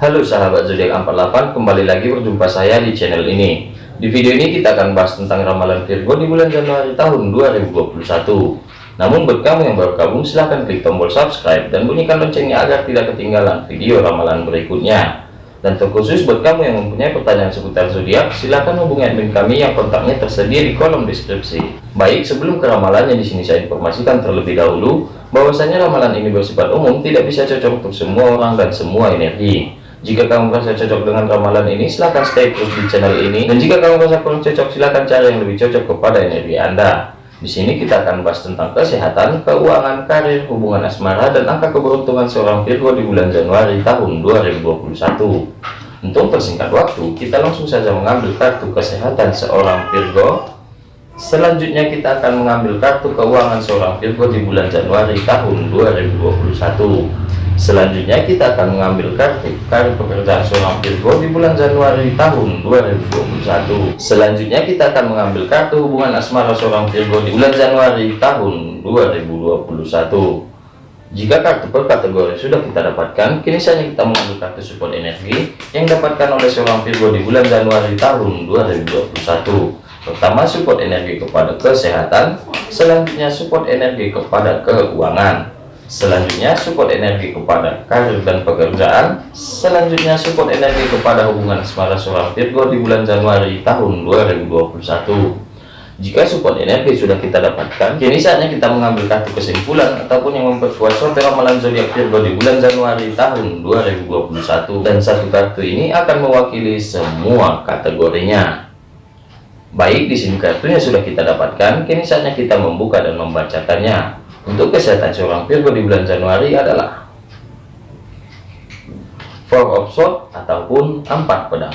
Halo sahabat zodiak 48 kembali lagi berjumpa saya di channel ini. Di video ini kita akan bahas tentang ramalan Virgo di bulan Januari tahun 2021 namun buat kamu yang baru gabung silahkan klik tombol subscribe dan bunyikan loncengnya agar tidak ketinggalan video ramalan berikutnya. Dan terkhusus buat kamu yang mempunyai pertanyaan seputar zodiak silahkan hubungi admin kami yang kontaknya tersedia di kolom deskripsi. Baik sebelum ke ramalannya di sini saya informasikan terlebih dahulu bahwasanya ramalan ini bersifat umum tidak bisa cocok untuk semua orang dan semua energi jika kamu merasa cocok dengan ramalan ini, silahkan stay terus di channel ini. Dan jika kamu merasa kurang cocok, silahkan cari yang lebih cocok kepada energi Anda. Di sini kita akan bahas tentang kesehatan, keuangan, karir, hubungan asmara, dan angka keberuntungan seorang Virgo di bulan Januari tahun 2021. Untuk persingkat waktu, kita langsung saja mengambil kartu kesehatan seorang Virgo. Selanjutnya kita akan mengambil kartu keuangan seorang Virgo di bulan Januari tahun 2021. Selanjutnya kita akan mengambil kartu kartu pekerjaan seorang Virgo di bulan Januari tahun 2021. Selanjutnya kita akan mengambil kartu hubungan asmara seorang Virgo di bulan Januari tahun 2021. Jika kartu per kategori sudah kita dapatkan, kini saatnya kita mengambil kartu support energi yang dapatkan oleh seorang Virgo di bulan Januari tahun 2021. Pertama, support energi kepada kesehatan, selanjutnya support energi kepada keuangan, selanjutnya support energi kepada karir dan pekerjaan. Selanjutnya support energi kepada hubungan asmara seorang Virgo di bulan Januari tahun 2021 jika support energi sudah kita dapatkan kini saatnya kita mengambil kartu kesimpulan ataupun yang memperkuat suatu ramalan zodiak Virgo di bulan Januari tahun 2021 dan satu kartu ini akan mewakili semua kategorinya. Baik di sini kartunya sudah kita dapatkan. Kini saatnya kita membuka dan membacakannya untuk kesehatan seorang Virgo di bulan Januari adalah Four of Swords ataupun empat pedang.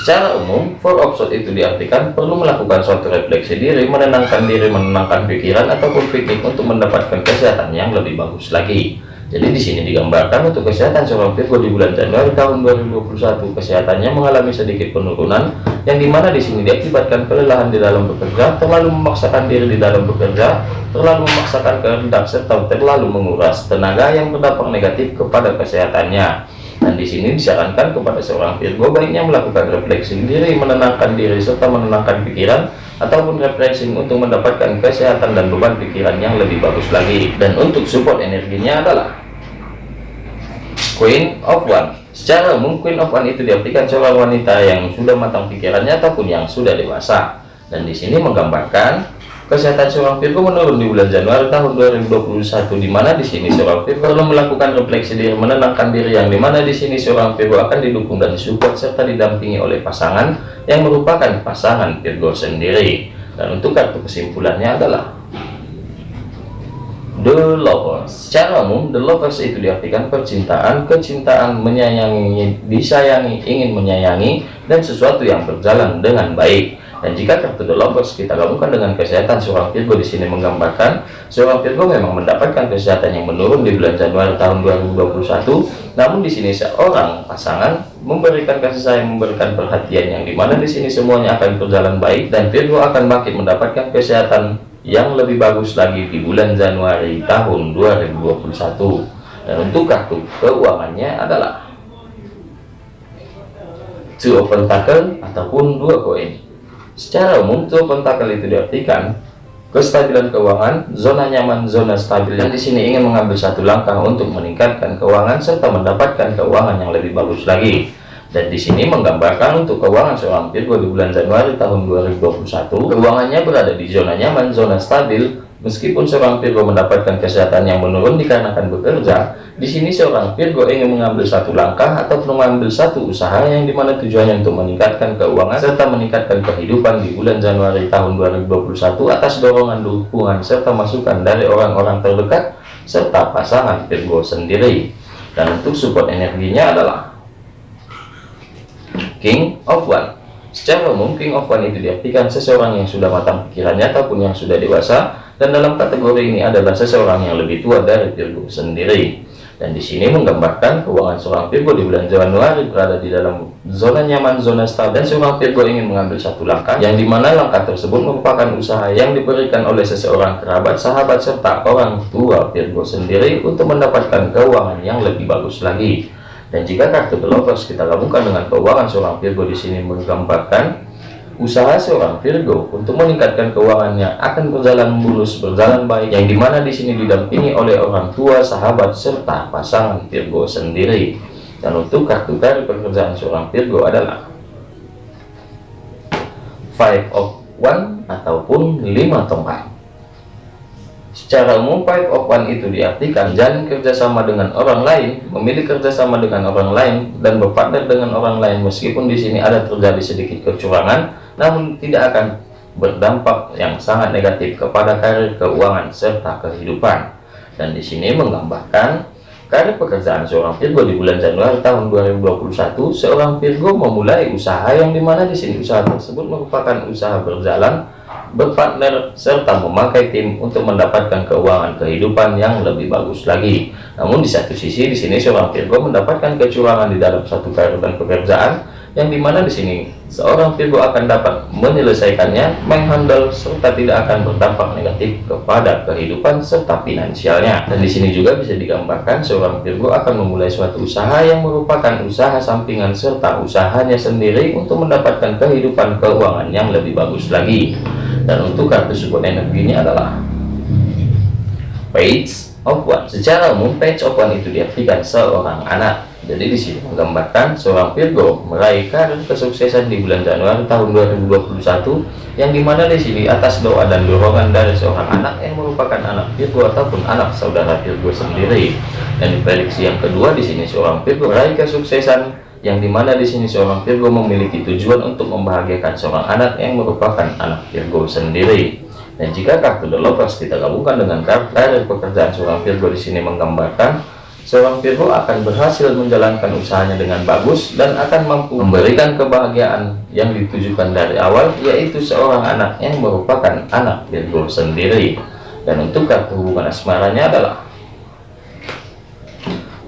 Secara umum, Four of Swords itu diartikan perlu melakukan suatu refleksi diri, menenangkan diri, menenangkan pikiran ataupun piknik untuk mendapatkan kesehatan yang lebih bagus lagi. Jadi di sini digambarkan untuk kesehatan seorang Virgo di bulan Januari tahun 2021 kesehatannya mengalami sedikit penurunan yang di mana di sini diakibatkan kelelahan di dalam bekerja, terlalu memaksakan diri di dalam bekerja, terlalu memaksakan kehendak serta terlalu menguras tenaga yang berdampak negatif kepada kesehatannya. Dan di sini disarankan kepada seorang Virgo baiknya melakukan refleksi diri, menenangkan diri serta menenangkan pikiran ataupun refreshing untuk mendapatkan kesehatan dan beban pikiran yang lebih bagus lagi. Dan untuk support energinya adalah Queen of One secara umum Queen of One itu diartikan seorang wanita yang sudah matang pikirannya ataupun yang sudah dewasa dan di sini menggambarkan kesehatan seorang Virgo menurun di bulan Januari tahun 2021 di mana? Di sini seorang Virgo perlu melakukan refleksi diri menenangkan diri yang di mana di sini seorang Virgo akan didukung dan disupport serta didampingi oleh pasangan yang merupakan pasangan Virgo sendiri. Dan untuk kartu kesimpulannya adalah The Lovers. Secara umum, The Lovers itu diartikan percintaan, kecintaan, menyayangi, disayangi, ingin menyayangi, dan sesuatu yang berjalan dengan baik. Dan jika kartu The Lovers kita gabungkan dengan kesehatan seorang Virgo di sini menggambarkan seorang Virgo memang mendapatkan kesehatan yang menurun di bulan Januari tahun 2021. Namun di sini seorang pasangan memberikan kasih sayang, memberikan perhatian yang di mana di sini semuanya akan berjalan baik dan Virgo akan makin mendapatkan kesehatan yang lebih bagus lagi di bulan Januari tahun 2021 dan untuk kartu keuangannya adalah two of pentacle ataupun dua koin secara umum of pentacle itu diartikan kestabilan keuangan zona nyaman zona stabil yang di sini ingin mengambil satu langkah untuk meningkatkan keuangan serta mendapatkan keuangan yang lebih bagus lagi. Dan di sini menggambarkan untuk keuangan seorang Virgo di bulan Januari tahun 2021 keuangannya berada di zona nyaman zona stabil meskipun seorang Virgo mendapatkan kesehatan yang menurun dikarenakan bekerja di sini seorang Virgo ingin mengambil satu langkah atau mengambil satu usaha yang di mana tujuannya untuk meningkatkan keuangan serta meningkatkan kehidupan di bulan Januari tahun 2021 atas dorongan dukungan serta masukan dari orang-orang terdekat serta pasangan Virgo sendiri. Dan untuk support energinya adalah King of One. Secara umum, King of One itu diartikan seseorang yang sudah matang pikirannya ataupun yang sudah dewasa, dan dalam kategori ini adalah seseorang yang lebih tua dari Virgo sendiri. Dan di sini menggambarkan keuangan seorang Virgo di bulan Januari berada di dalam zona nyaman, zona stabil, dan seorang Virgo ingin mengambil satu langkah, yang di mana langkah tersebut merupakan usaha yang diberikan oleh seseorang kerabat, sahabat, serta orang tua Virgo sendiri untuk mendapatkan keuangan yang lebih bagus lagi Dan jika kartu The Lovers kita gabungkan dengan keuangan seorang Virgo di sini menggambarkan usaha seorang Virgo untuk meningkatkan keuangannya akan berjalan mulus, berjalan baik, yang di mana di sini didampingi oleh orang tua, sahabat, serta pasangan Virgo sendiri. Dan untuk kartu dari pekerjaan seorang Virgo adalah Five of One ataupun lima tongkat. Secara umum, five of one itu diartikan jalan kerjasama dengan orang lain, memilih kerjasama dengan orang lain, dan berpartner dengan orang lain. Meskipun di sini ada terjadi sedikit kecurangan, namun tidak akan berdampak yang sangat negatif kepada karir keuangan serta kehidupan. Dan di sini menggambarkan karir pekerjaan seorang Virgo di bulan Januari tahun 2021, seorang Virgo memulai usaha yang di mana di sini usaha tersebut merupakan usaha berjalan berpartner serta memakai tim untuk mendapatkan keuangan kehidupan yang lebih bagus lagi. Namun di satu sisi di sini seorang Virgo mendapatkan kecurangan di dalam satu karir dan pekerjaan yang di mana di sini seorang Virgo akan dapat menyelesaikannya, menghandle serta tidak akan berdampak negatif kepada kehidupan serta finansialnya. Dan di sini juga bisa digambarkan seorang Virgo akan memulai suatu usaha yang merupakan usaha sampingan serta usahanya sendiri untuk mendapatkan kehidupan keuangan yang lebih bagus lagi. Dan untuk kartu support energinya adalah Page of One. Secara umum Page of One itu diartikan seorang anak jadi di sini menggambarkan seorang Virgo meraih karir kesuksesan di bulan Januari tahun 2021 yang di mana di sini atas doa dan dorongan dari seorang anak yang merupakan anak Virgo ataupun anak saudara Virgo sendiri. Dan di prediksi yang kedua di sini seorang Virgo meraih kesuksesan yang di mana di sini seorang Virgo memiliki tujuan untuk membahagiakan seorang anak yang merupakan anak Virgo sendiri. Dan jika kartu The Lovers kita gabungkan dengan kartu karir pekerjaan seorang Virgo di sini menggambarkan seorang Virgo akan berhasil menjalankan usahanya dengan bagus dan akan mampu memberikan kebahagiaan yang ditujukan dari awal yaitu seorang anak yang merupakan anak Virgo sendiri dan untuk kartu hubungan asmaranya adalah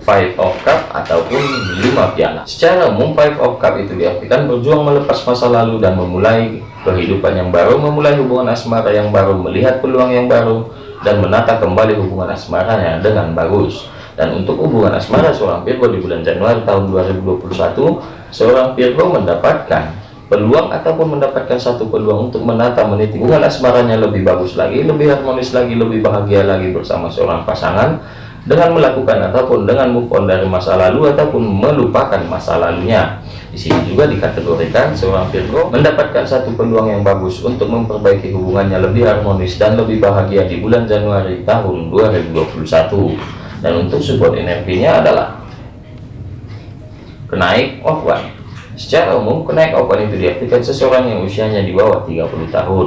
Five of Cup ataupun lima piala. Secara umum Five of Cup itu diartikan berjuang melepas masa lalu dan memulai kehidupan yang baru, memulai hubungan asmara yang baru, melihat peluang yang baru dan menata kembali hubungan asmaranya dengan bagus. Dan untuk hubungan asmara seorang Virgo di bulan Januari tahun 2021, seorang Virgo mendapatkan peluang ataupun mendapatkan satu peluang untuk menata meniti hubungan asmaranya lebih bagus lagi, lebih harmonis lagi, lebih bahagia lagi bersama seorang pasangan dengan melakukan ataupun dengan move on dari masa lalu ataupun melupakan masa lalunya. Di sini juga dikategorikan seorang Virgo mendapatkan satu peluang yang bagus untuk memperbaiki hubungannya lebih harmonis dan lebih bahagia di bulan Januari tahun 2021 dan untuk support energinya adalah kenaik one. secara umum kenaik one itu diartikan seseorang yang usianya di bawah 30 tahun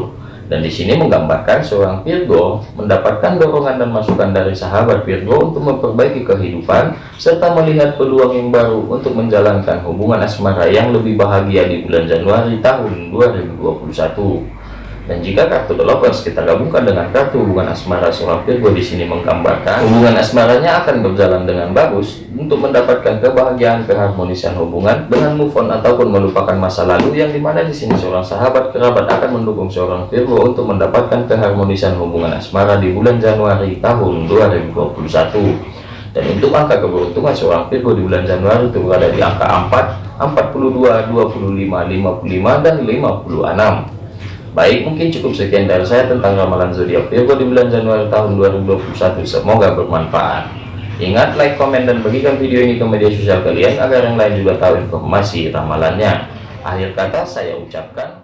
dan di sini menggambarkan seorang Virgo mendapatkan dorongan dan masukan dari sahabat Virgo untuk memperbaiki kehidupan serta melihat peluang yang baru untuk menjalankan hubungan asmara yang lebih bahagia di bulan Januari tahun 2021 dan jika kartu The Lovers kita gabungkan dengan kartu hubungan asmara seorang Virgo di sini menggambarkan hubungan asmaranya akan berjalan dengan bagus untuk mendapatkan kebahagiaan keharmonisan hubungan dengan move on ataupun melupakan masa lalu yang di mana di sini seorang sahabat kerabat akan mendukung seorang Virgo untuk mendapatkan keharmonisan hubungan asmara di bulan Januari tahun 2021 dan untuk angka keberuntungan seorang Virgo di bulan Januari itu berada di angka 4 42 25 55 dan 56 Baik, mungkin cukup sekian dari saya tentang ramalan zodiak Virgo di bulan Januari tahun 2021. Semoga bermanfaat. Ingat, like, komen, dan bagikan video ini ke media sosial kalian agar yang lain juga tahu informasi ramalannya. Akhir kata saya ucapkan.